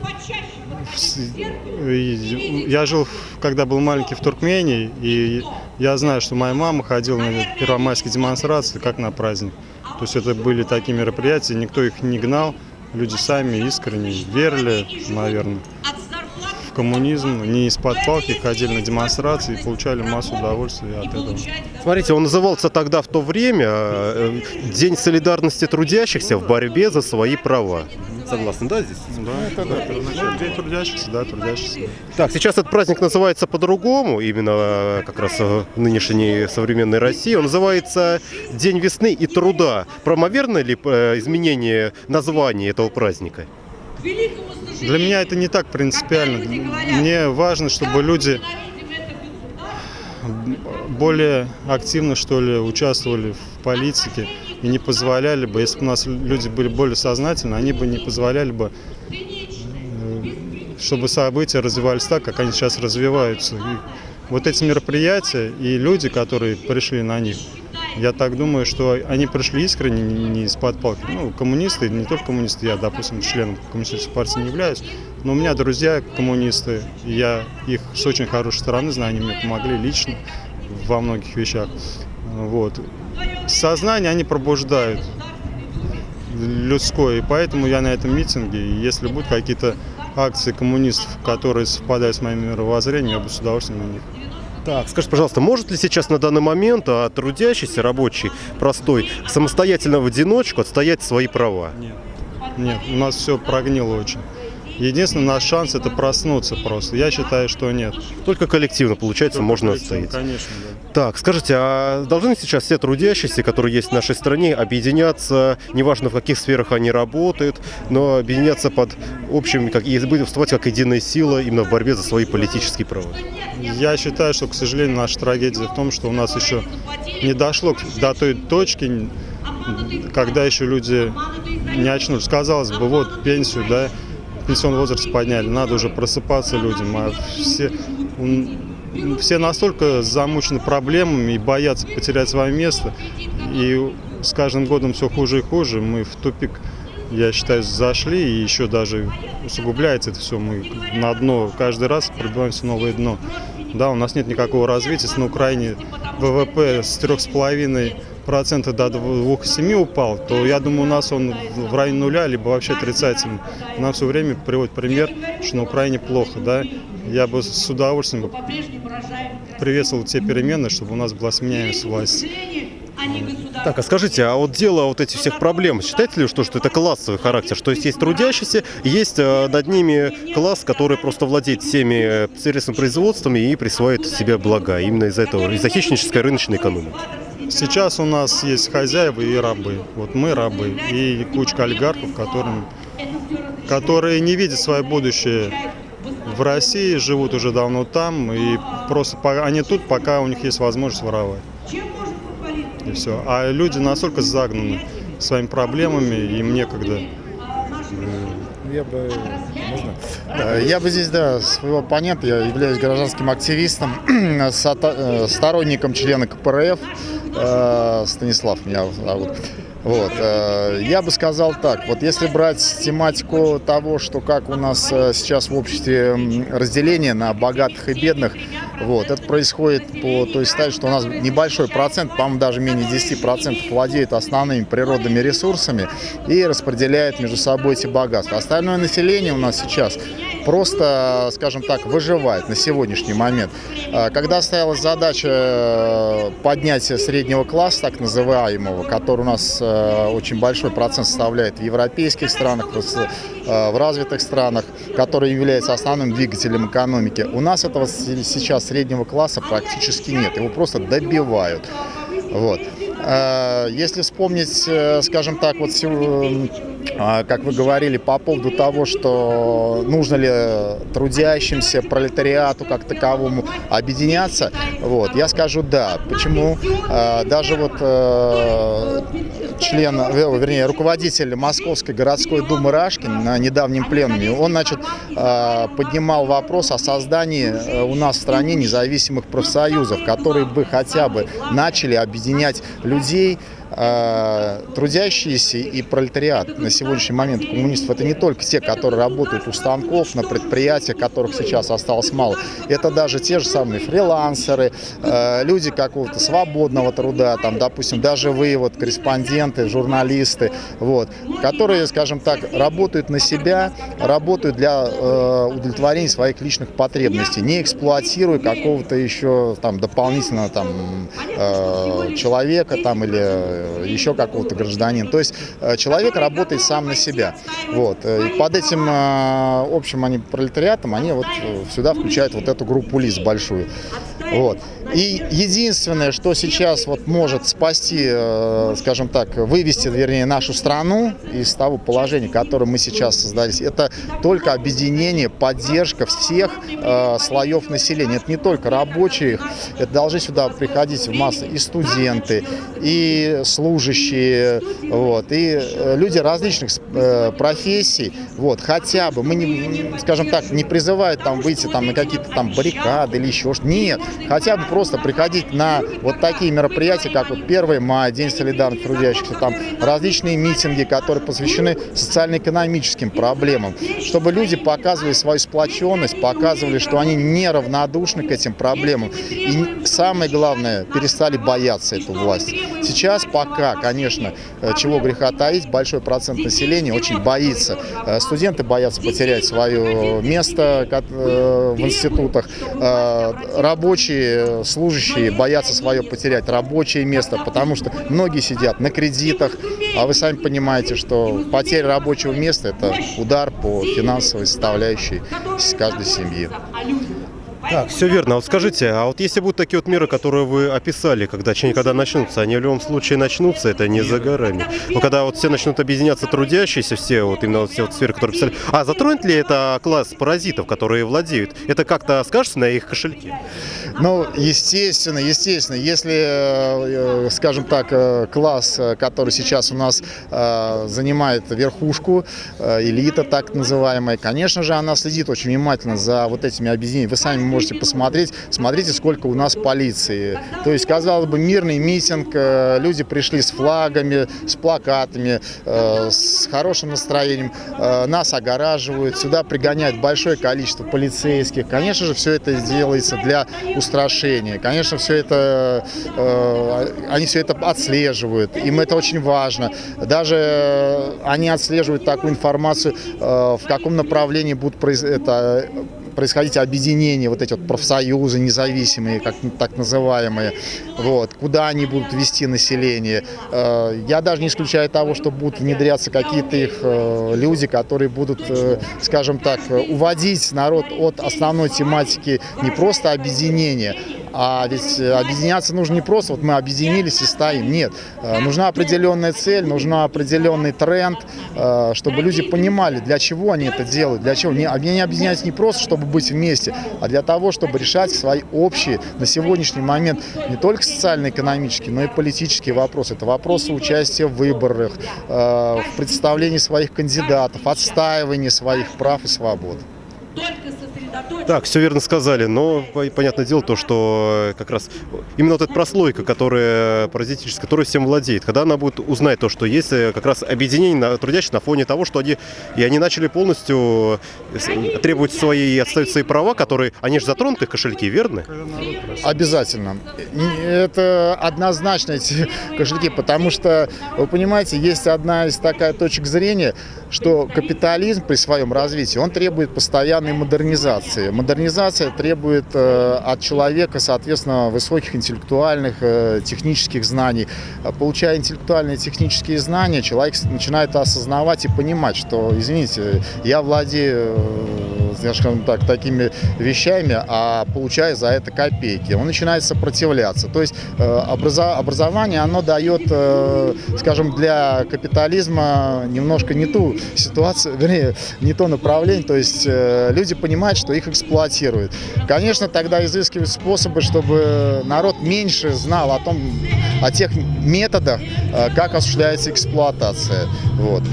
Я жил, когда был маленький в Туркмении, и я знаю, что моя мама ходила на первомайские демонстрации, как на праздник. То есть это были такие мероприятия, никто их не гнал, люди сами искренне верили, наверное, коммунизм, не из-под палки ходили на демонстрации и получали массу удовольствия от этого. Смотрите, он назывался тогда в то время э, День солидарности трудящихся в борьбе за свои права. Согласны, да, здесь? Да, это да, день трудящихся, да, трудящихся. Так, сейчас этот праздник называется по-другому, именно э, как раз э, в нынешней современной России. Он называется День весны и труда. Правомерно ли изменение названия этого праздника? Для меня это не так принципиально. Мне важно, чтобы люди более активно, что ли, участвовали в политике и не позволяли бы, если бы у нас люди были более сознательны, они бы не позволяли бы, э, чтобы события развивались так, как они сейчас развиваются. И вот эти мероприятия и люди, которые пришли на них, я так думаю, что они пришли искренне, не из-под палки. Ну, коммунисты, не только коммунисты, я, допустим, членом коммунистической партии не являюсь, но у меня друзья коммунисты, я их с очень хорошей стороны знаю, они мне помогли лично во многих вещах. Вот. Сознание они пробуждают людское, и поэтому я на этом митинге, если будут какие-то акции коммунистов, которые совпадают с моим мировоззрением, я бы с удовольствием на них. Так, скажите, пожалуйста, может ли сейчас на данный момент а, трудящийся, рабочий, простой, самостоятельно в одиночку отстоять свои права? Нет. Нет, у нас все прогнило очень. Единственный наш шанс это проснуться просто. Я считаю, что нет. Только коллективно, получается, можно отстоять. Конечно, да. Так, скажите, а должны сейчас все трудящиеся, которые есть в нашей стране, объединяться, неважно в каких сферах они работают, но объединяться под общим, как, и выступать как единая сила именно в борьбе за свои политические права? Я считаю, что, к сожалению, наша трагедия в том, что у нас еще не дошло до той точки, когда еще люди не очнулись. Казалось бы, вот пенсию, да, пенсионный возраст подняли, надо уже просыпаться людям, а все, все настолько замучены проблемами и боятся потерять свое место, и с каждым годом все хуже и хуже. Мы в тупик, я считаю, зашли, и еще даже усугубляется это все. Мы на дно каждый раз прибиваемся в новое дно. Да, у нас нет никакого развития. На Украине ВВП с 3,5 процента до 2,7 упал, то я думаю, у нас он в районе нуля, либо вообще отрицательный. Нам все время приводит пример, что на Украине плохо, да. Я бы с удовольствием приветствовал те перемены, чтобы у нас была сменяемость власти. Так, а скажите, а вот дело вот этих всех проблем, считаете ли, что, что это классовый характер? Что есть, есть трудящиеся, есть э, над ними класс, который просто владеет всеми э, средствами производствами и присваивает себе блага именно из-за этого, из-за хищнической рыночной экономики? Сейчас у нас есть хозяева и рабы. Вот мы рабы и кучка олигархов, которым, которые не видят свое будущее в России, живут уже давно там, и просто они тут, пока у них есть возможность воровать. И все. А люди настолько загнаны своими проблемами, им некогда. Я бы, можно? Я бы здесь, да, своего оппонента, я являюсь гражданским активистом, э, сторонником члена КПРФ, э, Станислав меня зовут. Вот. Э, я бы сказал так, вот если брать тематику того, что как у нас э, сейчас в обществе разделение на богатых и бедных, вот, это происходит по той стадии, что у нас небольшой процент, по-моему, даже менее 10% владеет основными природными ресурсами и распределяет между собой эти богатства. Остальное население у нас сейчас просто, скажем так, выживает на сегодняшний момент. А, когда стоялась задача э, поднятия среднего класса, так называемого, который у нас э, очень большой процент составляет в европейских странах, в э, развитых странах, который является основным двигателем экономики, у нас этого сейчас среднего класса практически нет, его просто добивают. Вот. А, если вспомнить, скажем так, вот а, как вы говорили, по поводу того, что нужно ли трудящимся, пролетариату как таковому объединяться, вот, я скажу да. Почему? Даже вот э, член, э, вернее, руководитель Московской городской думы Рашкин на недавнем пленуме, он, значит, а, поднимал вопрос о создании э, у нас в стране независимых профсоюзов, которые бы хотя бы начали объединять людей, Э, трудящиеся и пролетариат на сегодняшний момент коммунистов это не только те, которые работают у станков, на предприятиях, которых сейчас осталось мало. Это даже те же самые фрилансеры, э, люди какого-то свободного труда, там, допустим, даже вы, вот, корреспонденты, журналисты, вот, которые, скажем так, работают на себя, работают для э, удовлетворения своих личных потребностей, не эксплуатируя какого-то еще там дополнительно там человека там или Э, еще какого-то гражданина. То есть э, человек работает сам на себя. Вот. Э, и под этим общим они пролетариатом они вот сюда включают вот эту группу лиц большую. Вот. И единственное, что сейчас вот может спасти, э, скажем так, вывести, вернее, нашу страну из того положения, которое мы сейчас создались, это только объединение, поддержка всех э, слоев населения. Это не только рабочие, это должны сюда приходить в массы и студенты, и служащие, вот, и э, люди различных профессий. Вот, хотя бы, мы, не, скажем так, не призывают там выйти там, на какие-то там баррикады или еще что-то. Нет, хотя бы просто приходить на вот такие мероприятия, как вот 1 мая, День солидарности трудящихся, там различные митинги, которые посвящены социально-экономическим проблемам, чтобы люди показывали свою сплоченность, показывали, что они неравнодушны к этим проблемам. И самое главное, перестали бояться эту власть. Сейчас пока, конечно, э, чего греха таить, большой процент населения очень боится. Э, студенты боятся потерять свое место э, в институтах, рабочие, служащие боятся свое потерять рабочее место, потому что многие сидят на кредитах, а вы сами понимаете, что потеря рабочего места – это удар по финансовой составляющей каждой семьи. Так, все верно. Вот скажите, а вот если будут такие вот меры, которые вы описали, когда, когда начнутся, они в любом случае начнутся, это не за горами. Но когда вот все начнут объединяться трудящиеся, все вот именно вот все вот сферы, которые писали. А затронет ли это класс паразитов, которые владеют? Это как-то скажется на их кошельке? Ну, естественно, естественно. Если, э, э, скажем так, э, класс, который сейчас у нас занимает верхушку, элита так называемая, конечно же, она следит очень внимательно за вот этими объединениями. Вы сами можете посмотреть. Смотрите, сколько у нас полиции. То есть, казалось бы, мирный митинг, э, люди пришли с флагами, с плакатами, э, с хорошим настроением, э, нас огораживают, сюда пригоняют большое количество полицейских. Конечно же, все это делается для устрашения. Конечно, все это, они все это отслеживают, им это очень важно. Даже они отслеживают такую информацию, в каком направлении будут это, происходить объединения, вот эти вот профсоюзы независимые, как так называемые, вот, куда они будут вести население. Э, я даже не исключаю того, что будут внедряться какие-то их э, люди, которые будут, э, скажем так, уводить народ от основной тематики не просто объединения, а ведь объединяться нужно не просто, вот мы объединились и стоим. Нет, нужна определенная цель, нужна определенный тренд, чтобы люди понимали, для чего они это делают, для чего. Они объединяются не просто, чтобы быть вместе, а для того, чтобы решать свои общие на сегодняшний момент не только социально-экономические, но и политические вопросы. Это вопросы участия в выборах, э, в представлении своих кандидатов, отстаивания своих прав и свобод. Так, все верно сказали, но понятное дело то, что как раз именно вот эта прослойка, которая паразитическая, которая всем владеет, когда она будет узнать то, что есть э, как раз объединение трудящих на фоне того, что они, и они начали полностью э, требовать свои и отставить свои права, которые, они же затронуты их кошельки, верно? Обязательно. Это однозначно эти кошельки, потому что, вы понимаете, есть одна из такая точек зрения, что капитализм при своем развитии, он требует постоянной модернизации. Модернизация требует э, от человека, соответственно, высоких интеллектуальных, э, технических знаний. Получая интеллектуальные технические знания, человек начинает осознавать и понимать, что, извините, я владею э, скажем так, такими вещами, а получаю за это копейки. Он начинает сопротивляться. То есть образование, оно дает, скажем, для капитализма немножко не ту ситуацию, вернее, не то направление, то есть люди понимают, что их эксплуатируют. Конечно, тогда изыскивают способы, чтобы народ меньше знал о том, о тех методах, э, как осуществляется эксплуатация. Вот.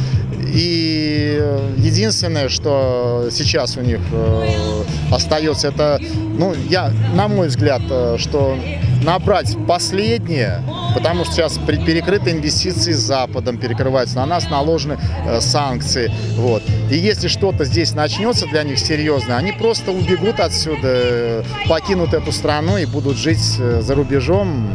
И единственное, что сейчас у них э, остается, это, ну, я, на мой взгляд, э, что набрать последнее, потому что сейчас перекрыты инвестиции с Западом, перекрываются, на нас наложены э, санкции. Вот. И если что-то здесь начнется для них серьезно, они просто убегут отсюда, э, покинут эту страну и будут жить э, за рубежом.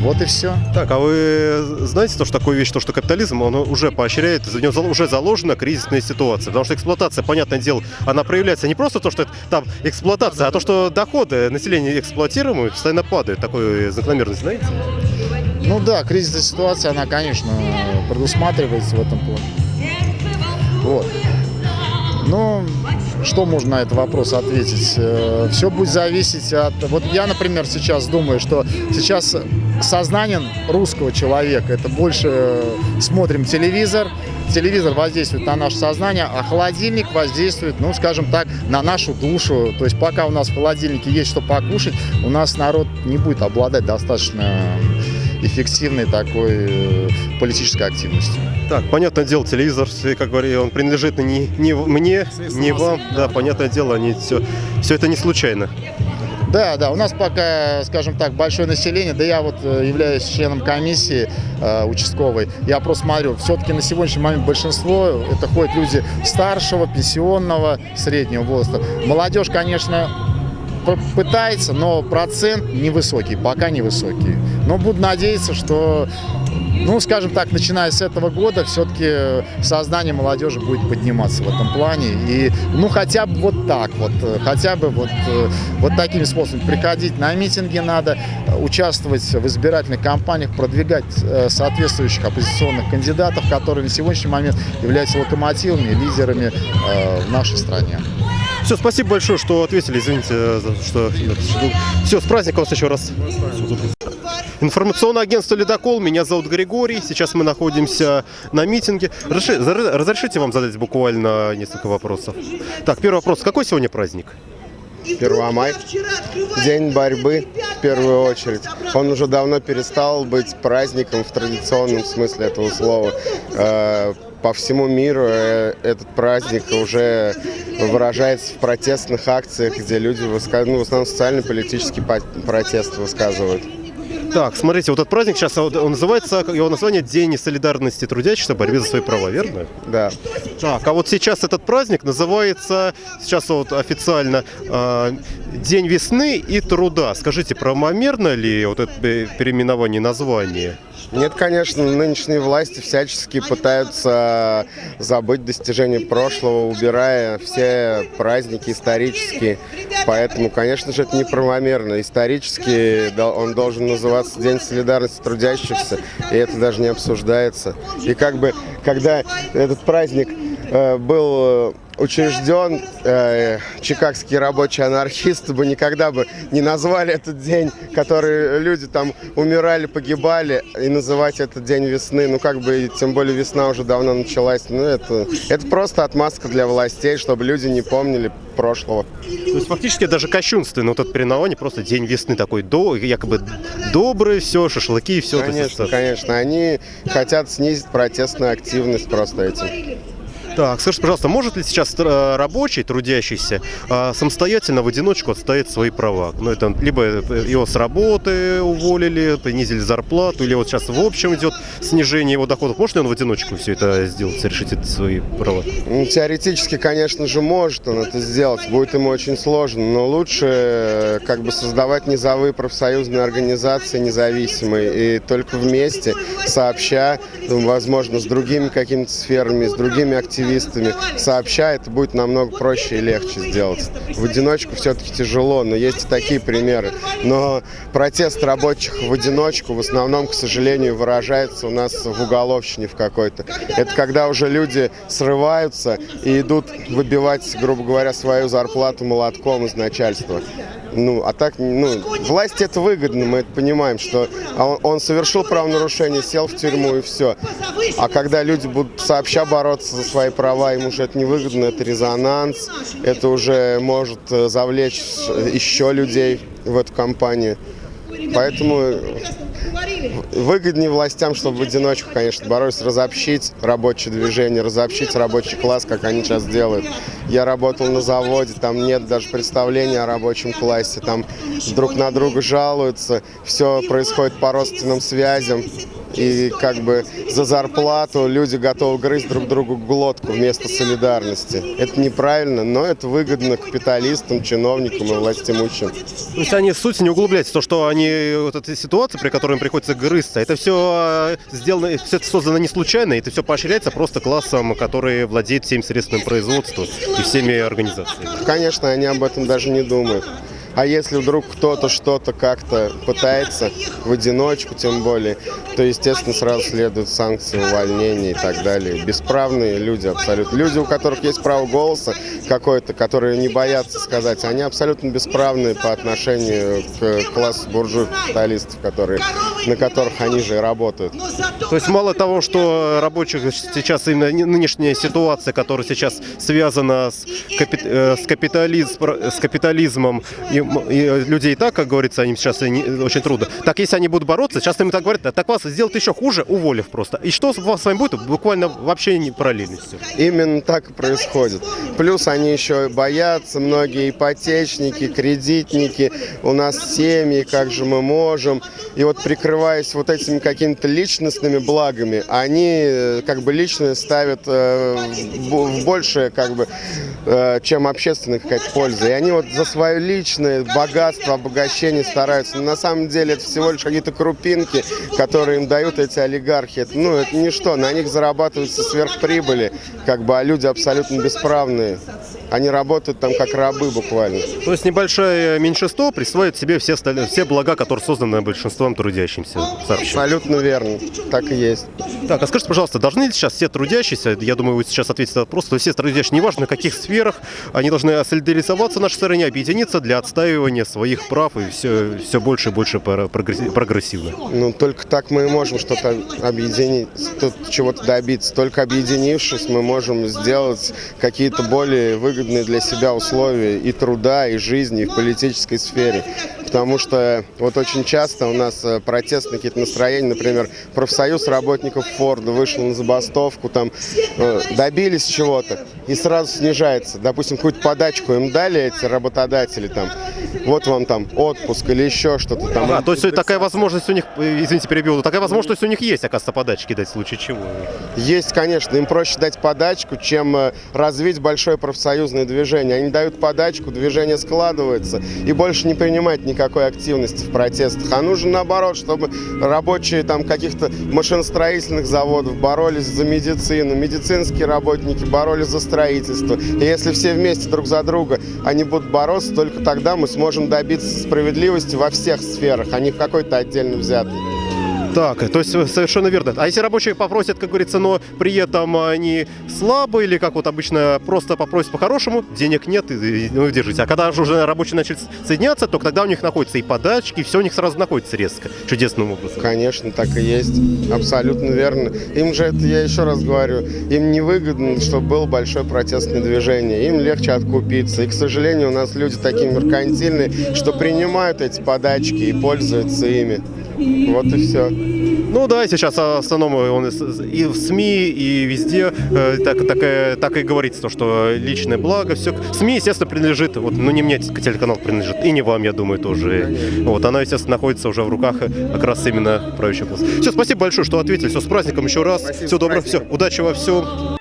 Вот и все. Так, а вы знаете то, что такое вещь, то, что капитализм, он уже поощряет, за него уже заложена кризисная ситуация. Потому что эксплуатация, понятное дело, она проявляется не просто то, что это там эксплуатация, а то, что доходы населения эксплуатируемые постоянно падают. Такой закономерность, знаете? Ну да, кризисная ситуация, она, конечно, предусматривается в этом плане. Вот. Но что можно на этот вопрос ответить? Э, Все будет зависеть от... Вот я, например, сейчас думаю, что сейчас сознание русского человека, это больше э, смотрим телевизор, телевизор воздействует на наше сознание, а холодильник воздействует, ну, скажем так, на нашу душу. То есть пока у нас в холодильнике есть что покушать, у нас народ не будет обладать достаточно эффективной такой э, политической активностью. Так, понятное дело, телевизор, как говорю, он принадлежит не, не мне, не вам. Да, понятное дело, они все, все это не случайно. Да, да, у нас пока, скажем так, большое население, да я вот э, являюсь членом комиссии э, участковой, я просто смотрю, все-таки на сегодняшний момент большинство, это ходят люди старшего, пенсионного, среднего возраста. Молодежь, конечно, пытается, но процент невысокий, пока невысокий. Но буду надеяться, что, ну, скажем так, начиная с этого года, все-таки сознание молодежи будет подниматься в этом плане. И, ну, хотя бы вот так вот, хотя бы вот, вот такими способами. Приходить на митинги надо, участвовать в избирательных кампаниях, продвигать э, соответствующих оппозиционных кандидатов, которые на сегодняшний момент являются локомотивами, лидерами э, в нашей стране. Все, спасибо большое, что ответили. Извините, что... Все, с праздником вас еще раз. Информационное агентство «Ледокол». Меня зовут Григорий. Сейчас мы находимся на митинге. Разрешите вам задать буквально несколько вопросов? Так, первый вопрос. Какой сегодня праздник? Первомай. День борьбы в первую очередь. Он уже давно перестал быть праздником в традиционном смысле этого слова. По всему миру э, этот праздник уже выражается в протестных акциях, где люди ну, в основном социально-политический протест высказывают. Так, смотрите, вот этот праздник сейчас, он называется, его название День солидарности трудящихся борьбе за свои права, верно? Да. Так, а вот сейчас этот праздник называется, сейчас вот официально, э, День весны и труда. Скажите, правомерно ли вот это переименование названия? Нет, конечно, нынешние власти всячески пытаются забыть достижения прошлого, убирая все праздники исторические. Поэтому, конечно же, это неправомерно. Исторически он должен называться День солидарности трудящихся, и это даже не обсуждается. И как бы, когда этот праздник э, был учрежден, э, чикагские рабочие анархисты бы никогда бы не назвали этот день, который люди там умирали, погибали, и называть этот день весны, ну как бы, тем более весна уже давно началась, ну это, это просто отмазка для властей, чтобы люди не помнили прошлого. То есть фактически даже кощунственно вот этот переименование, просто день весны такой, до, якобы добрый, все, шашлыки и все. Конечно, конечно, они хотят снизить протестную активность просто этим. Так, скажите, пожалуйста, может ли сейчас э, рабочий, трудящийся, э, самостоятельно в одиночку отстоять свои права? Ну, это либо его с работы уволили, понизили зарплату, или вот сейчас в общем идет снижение его доходов. Может ли он в одиночку все это сделать, решить это свои права? Ну, теоретически, конечно же, может он это сделать. Будет ему очень сложно, но лучше э, как бы создавать низовые профсоюзные организации независимые и только вместе, сообща, возможно, с другими какими-то сферами, с другими активностями, активистами, сообща, это будет намного проще и легче сделать. В одиночку все-таки тяжело, но есть и такие примеры. Но протест рабочих в одиночку в основном, к сожалению, выражается у нас в уголовщине в какой-то. Это когда уже люди срываются и идут выбивать, грубо говоря, свою зарплату молотком из начальства. Ну, а так, ну, власти это выгодно, мы это понимаем, что он, он совершил правонарушение, сел в тюрьму и все. А когда люди будут сообща бороться за свои права, им уже это невыгодно, это резонанс, это уже может э, завлечь еще людей в эту компанию. Поэтому выгоднее властям, чтобы в одиночку, конечно, боролись, разобщить рабочее движение, разобщить рабочий класс, как они сейчас делают. Я работал на заводе, там нет даже представления о рабочем классе, там друг на друга жалуются, все происходит по родственным связям и как бы за зарплату люди готовы грызть друг другу глотку вместо солидарности. Это неправильно, но это выгодно капиталистам, чиновникам и властимущим. То есть они в сути не углубляются, то, что они, вот эта ситуация, при которой им приходится грызться, это все э, сделано, все это создано не случайно, это все поощряется просто классом, который владеет всеми средствами производства и всеми организациями. Конечно, они об этом даже не думают. А если вдруг кто-то что-то как-то пытается в одиночку, тем более, то, естественно, сразу следуют санкции, увольнения и так далее. Бесправные люди абсолютно. Люди, у которых есть право голоса какой-то, которые не боятся сказать, они абсолютно бесправные по отношению к классу буржуев капиталистов, которые, на которых они же и работают. То есть мало того, что рабочих сейчас именно нынешняя ситуация, которая сейчас связана с, капи э, с, капитализм, с капитализмом и и людей так, как говорится, им сейчас очень трудно. Так если они будут бороться, сейчас им так говорят, так вас сделают еще хуже, уволив просто. И что с вами будет? Буквально вообще не параллельно все. Именно так и происходит. Плюс они еще боятся, многие ипотечники, кредитники, у нас семьи, как же мы можем. И вот прикрываясь вот этими какими-то личностными благами, они э, как бы личные ставят э, в большее, как бы, э, чем общественная какая-то польза. И они вот за свое личное огромное богатство, обогащение стараются. Но на самом деле это всего лишь какие-то крупинки, которые им дают эти олигархи. Это, ну, это ничто, на них зарабатываются сверхприбыли, как бы, а люди абсолютно бесправные. Они работают там как рабы буквально. То есть небольшое меньшинство присваивает себе все, все блага, которые созданы большинством трудящимся. Сообщим. Абсолютно верно. Так и есть. Так, а скажите, пожалуйста, должны ли сейчас все трудящиеся, я думаю, вы сейчас ответите на вопрос, то есть все трудящиеся, неважно в каких сферах, они должны солидаризоваться в нашей стране, объединиться для отстаивания своих прав и все, все больше и больше прогрессивно? Ну, только так мы можем что-то объединить, чего-то добиться. Только объединившись, мы можем сделать какие-то более выгодные выгодные для себя условия и труда, и жизни, и в политической сфере. Потому что вот очень часто у нас э, протестные какие-то настроения, например, профсоюз работников Форда вышел на забастовку, там э, добились чего-то и сразу снижается. Допустим, какую-то подачку им дали эти работодатели там, вот вам там отпуск или еще что-то там. А, то есть такая возможность у них, извините, перебил, такая возможность у них есть, оказывается, подачки дать в случае чего. Есть, конечно. Им проще дать подачку, чем э, развить большое профсоюзное движение. Они дают подачку, движение складывается и больше не принимает никакой активности в протестах. А нужно наоборот, чтобы рабочие там каких-то машиностроительных заводов боролись за медицину, медицинские работники боролись за строительство. И если все вместе друг за друга они будут бороться, только тогда мы сможем добиться справедливости во всех сферах, а не в какой-то отдельно взятой. Так, то есть совершенно верно. А если рабочие попросят, как говорится, но при этом они слабые или как вот обычно просто попросят по-хорошему, денег нет, и, и ну, держите. А когда же уже рабочие начали соединяться, то тогда у них находятся и подачки, и все у них сразу находится резко, чудесным образом. Конечно, так и есть. Абсолютно верно. Им же это, я еще раз говорю, им невыгодно, чтобы было большое протестное движение. Им легче откупиться. И, к сожалению, у нас люди такие меркантильные, что принимают эти подачки и пользуются ими. Вот и все. Ну да, сейчас в основном он и в СМИ, и везде э, так, так, так и говорится, что личное благо, все. СМИ, естественно, принадлежит, вот, ну не мне телеканал принадлежит, и не вам, я думаю, тоже. Вот, она, естественно, находится уже в руках как раз именно правящей власти. Все, спасибо большое, что ответили. Все, с праздником еще раз. Спасибо, Всего доброго, все, удачи во всем.